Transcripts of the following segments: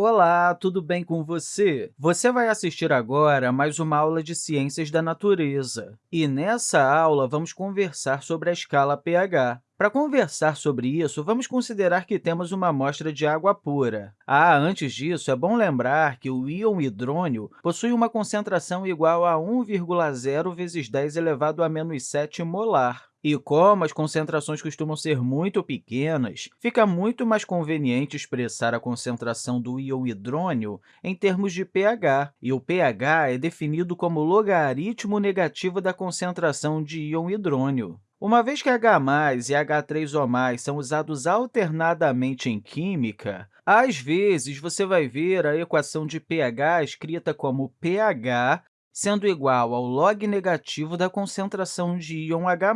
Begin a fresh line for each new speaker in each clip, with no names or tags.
Olá, tudo bem com você? Você vai assistir agora a mais uma aula de Ciências da Natureza. E nessa aula, vamos conversar sobre a escala pH. Para conversar sobre isso, vamos considerar que temos uma amostra de água pura. Ah, antes disso, é bom lembrar que o íon hidrônio possui uma concentração igual a 1,0 vezes 10 elevado a menos 7 molar. E como as concentrações costumam ser muito pequenas, fica muito mais conveniente expressar a concentração do íon hidrônio em termos de pH, e o pH é definido como logaritmo negativo da concentração de íon hidrônio. Uma vez que H+, e H3O+, são usados alternadamente em química, às vezes você vai ver a equação de pH escrita como pH sendo igual ao log negativo da concentração de íon H+.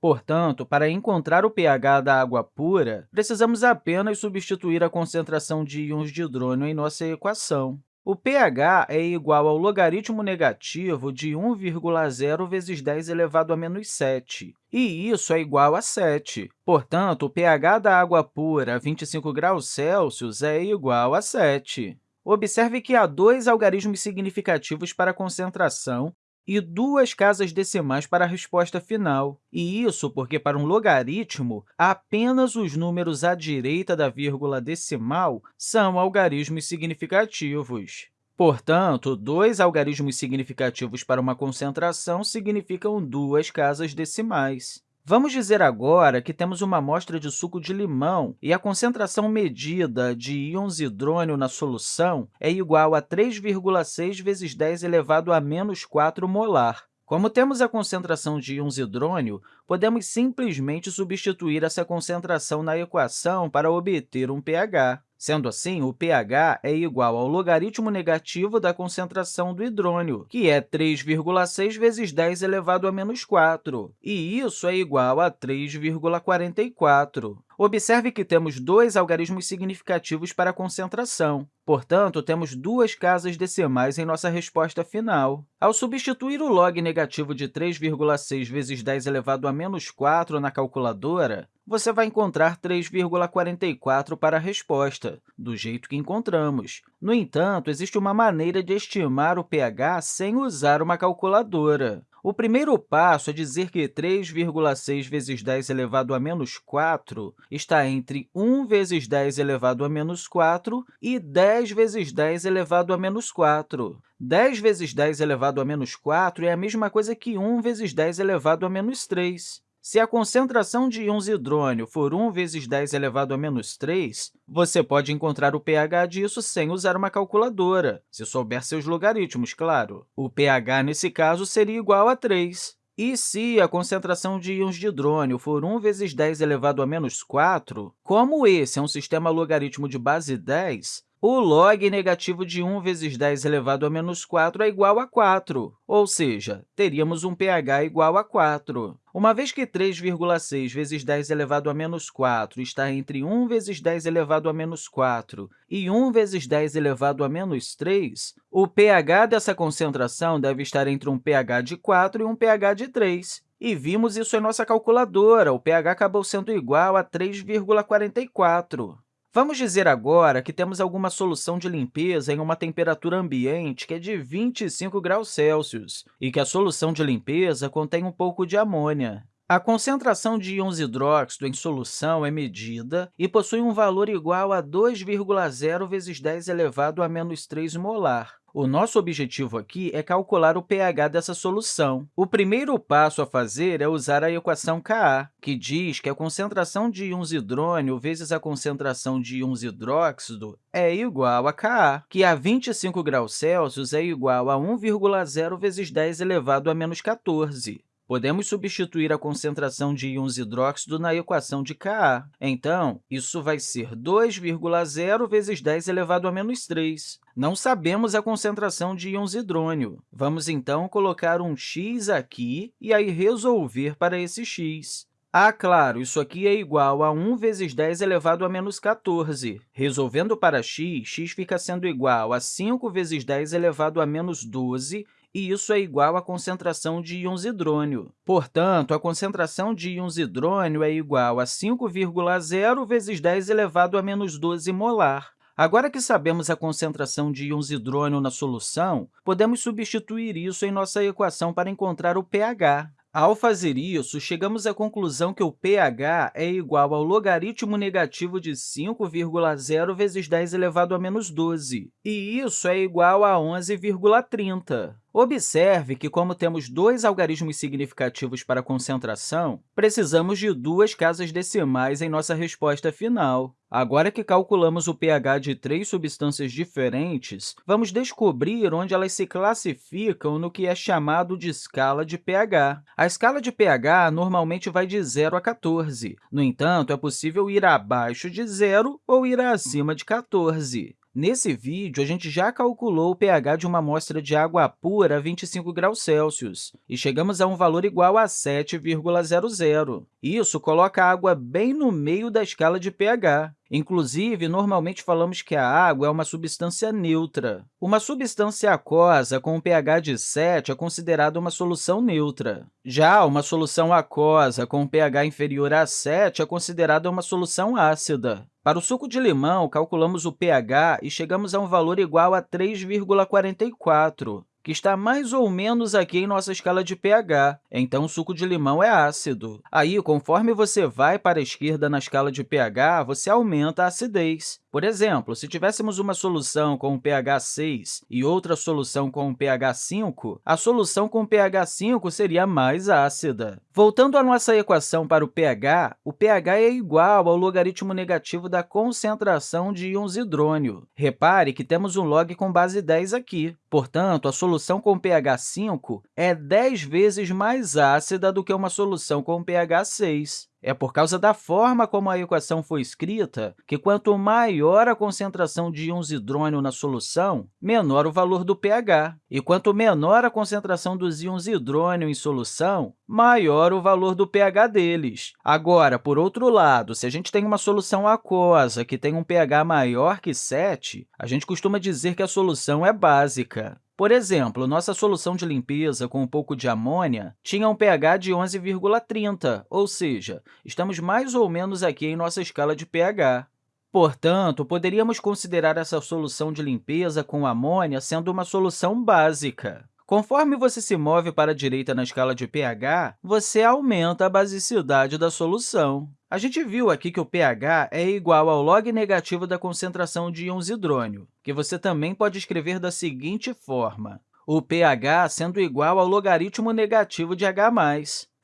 Portanto, para encontrar o pH da água pura, precisamos apenas substituir a concentração de íons de hidrônio em nossa equação. O pH é igual ao logaritmo negativo de 1,0 vezes 10 elevado a menos 7, e isso é igual a 7. Portanto, o pH da água pura a 25 graus Celsius é igual a 7. Observe que há dois algarismos significativos para a concentração e duas casas decimais para a resposta final. E isso porque, para um logaritmo, apenas os números à direita da vírgula decimal são algarismos significativos. Portanto, dois algarismos significativos para uma concentração significam duas casas decimais. Vamos dizer agora que temos uma amostra de suco de limão e a concentração medida de íons hidrônio na solução é igual a 3,6 vezes 10 elevado a menos 4 molar. Como temos a concentração de íons hidrônio, podemos simplesmente substituir essa concentração na equação para obter um pH. Sendo assim, o pH é igual ao logaritmo negativo da concentração do hidrônio, que é 3,6 vezes 10 elevado a menos 4, e isso é igual a 3,44. Observe que temos dois algarismos significativos para a concentração. Portanto, temos duas casas decimais em nossa resposta final. Ao substituir o log negativo de 3,6 vezes 10 elevado a menos 4 na calculadora, você vai encontrar 3,44 para a resposta, do jeito que encontramos. No entanto, existe uma maneira de estimar o pH sem usar uma calculadora. O primeiro passo é dizer que 3,6 vezes 10 elevado a menos 4 está entre 1 vezes 10 elevado a menos 4 e 10 vezes 10 elevado a menos 4. 10 vezes 10 elevado a menos 4 é a mesma coisa que 1 vezes 10 elevado a menos 3. Se a concentração de íons hidrônio for 1 vezes 10 elevado a menos 3, você pode encontrar o pH disso sem usar uma calculadora, se souber seus logaritmos, claro. O pH, nesse caso, seria igual a 3. E se a concentração de íons de hidrônio for 1 vezes 10 elevado a menos 4, como esse é um sistema logaritmo de base 10, o log negativo de 1 vezes 10 elevado a menos 4 é igual a 4, ou seja, teríamos um pH igual a 4. Uma vez que 3,6 vezes 10 elevado a menos 4 está entre 1 vezes 10 elevado a menos 4 e 1 vezes 10 elevado a menos 3, o pH dessa concentração deve estar entre um pH de 4 e um pH de 3. E vimos isso em nossa calculadora, o pH acabou sendo igual a 3,44. Vamos dizer agora que temos alguma solução de limpeza em uma temperatura ambiente que é de 25 graus Celsius e que a solução de limpeza contém um pouco de amônia. A concentração de íons hidróxido em solução é medida e possui um valor igual a 2,0 vezes 10 elevado a menos 3 molar. O nosso objetivo aqui é calcular o pH dessa solução. O primeiro passo a fazer é usar a equação Ka, que diz que a concentração de íons hidrônio vezes a concentração de íons hidróxido é igual a Ka, que a 25 graus Celsius é igual a 1,0 vezes 10 elevado a menos 14. Podemos substituir a concentração de íons hidróxido na equação de Ka. Então, isso vai ser 2,0 vezes 10 elevado a menos 3. Não sabemos a concentração de íons hidrônio. Vamos, então, colocar um x aqui e aí resolver para esse x. Ah, claro, isso aqui é igual a 1 vezes 10 elevado a menos 14. Resolvendo para x, x fica sendo igual a 5 vezes 10 elevado a menos 12 e isso é igual à concentração de íons hidrônio. Portanto, a concentração de íons hidrônio é igual a 5,0 vezes 10 elevado a menos 12 molar. Agora que sabemos a concentração de íons hidrônio na solução, podemos substituir isso em nossa equação para encontrar o pH. Ao fazer isso, chegamos à conclusão que o pH é igual ao logaritmo negativo de 5,0 vezes 10 elevado a menos 12, e isso é igual a 11,30. Observe que, como temos dois algarismos significativos para concentração, precisamos de duas casas decimais em nossa resposta final. Agora que calculamos o pH de três substâncias diferentes, vamos descobrir onde elas se classificam no que é chamado de escala de pH. A escala de pH normalmente vai de 0 a 14. No entanto, é possível ir abaixo de 0 ou ir acima de 14. Nesse vídeo, a gente já calculou o pH de uma amostra de água pura a 25 graus Celsius e chegamos a um valor igual a 7,00. Isso coloca a água bem no meio da escala de pH. Inclusive, normalmente falamos que a água é uma substância neutra. Uma substância aquosa com um pH de 7 é considerada uma solução neutra. Já uma solução aquosa com um pH inferior a 7 é considerada uma solução ácida. Para o suco de limão, calculamos o pH e chegamos a um valor igual a 3,44 que está mais ou menos aqui em nossa escala de pH, então o suco de limão é ácido. Aí, conforme você vai para a esquerda na escala de pH, você aumenta a acidez. Por exemplo, se tivéssemos uma solução com pH 6 e outra solução com pH 5, a solução com pH 5 seria mais ácida. Voltando à nossa equação para o pH, o pH é igual ao logaritmo negativo da concentração de íons hidrônio. Repare que temos um log com base 10 aqui. Portanto, a solução com pH 5 é 10 vezes mais ácida do que uma solução com pH 6. É por causa da forma como a equação foi escrita que, quanto maior a concentração de íons hidrônio na solução, menor o valor do pH. E quanto menor a concentração dos íons hidrônio em solução, maior o valor do pH deles. Agora, por outro lado, se a gente tem uma solução aquosa que tem um pH maior que 7, a gente costuma dizer que a solução é básica. Por exemplo, nossa solução de limpeza com um pouco de amônia tinha um pH de 11,30, ou seja, estamos mais ou menos aqui em nossa escala de pH. Portanto, poderíamos considerar essa solução de limpeza com amônia sendo uma solução básica. Conforme você se move para a direita na escala de pH, você aumenta a basicidade da solução. A gente viu aqui que o pH é igual ao log negativo da concentração de íons hidrônio, que você também pode escrever da seguinte forma, o pH sendo igual ao logaritmo negativo de H+.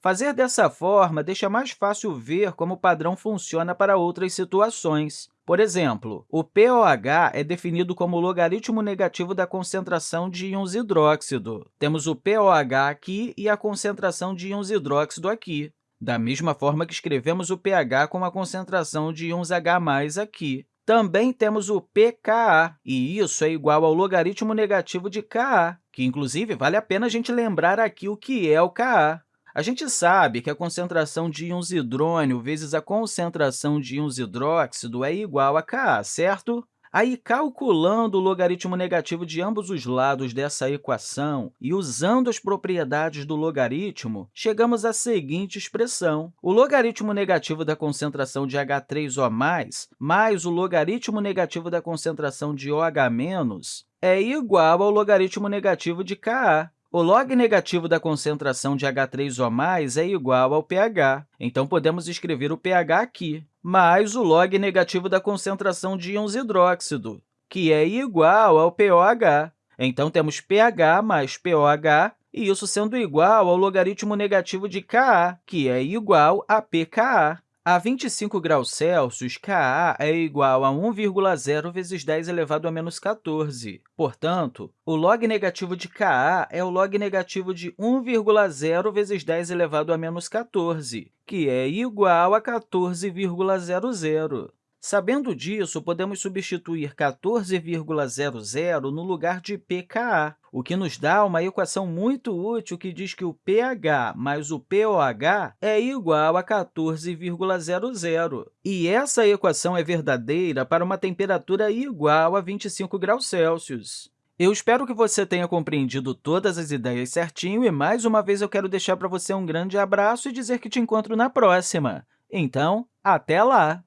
Fazer dessa forma deixa mais fácil ver como o padrão funciona para outras situações. Por exemplo, o pOH é definido como o logaritmo negativo da concentração de íons hidróxido. Temos o pOH aqui e a concentração de íons hidróxido aqui. Da mesma forma que escrevemos o pH com a concentração de íons H+, aqui. Também temos o pKa, e isso é igual ao logaritmo negativo de Ka, que, inclusive, vale a pena a gente lembrar aqui o que é o Ka. A gente sabe que a concentração de íons hidrônio vezes a concentração de íons hidróxido é igual a Ka, certo? Aí, calculando o logaritmo negativo de ambos os lados dessa equação e usando as propriedades do logaritmo, chegamos à seguinte expressão. O logaritmo negativo da concentração de H3O+, mais o logaritmo negativo da concentração de OH- é igual ao logaritmo negativo de Ka. O log negativo da concentração de H3O+, é igual ao pH, então podemos escrever o pH aqui, mais o log negativo da concentração de íons hidróxido, que é igual ao pOH. Então, temos pH mais pOH, e isso sendo igual ao logaritmo negativo de Ka, que é igual a pKa. A 25 graus Celsius, Ka é igual a 1,0 vezes 10 elevado a menos 14. Portanto, o log negativo de Ka é o log negativo de 1,0 vezes 10 elevado a menos 14, que é igual a 14,00. Sabendo disso, podemos substituir 14,00 no lugar de pKa, o que nos dá uma equação muito útil que diz que o pH mais o pOH é igual a 14,00. E essa equação é verdadeira para uma temperatura igual a 25 graus Celsius. Eu espero que você tenha compreendido todas as ideias certinho e, mais uma vez, eu quero deixar para você um grande abraço e dizer que te encontro na próxima. Então, até lá!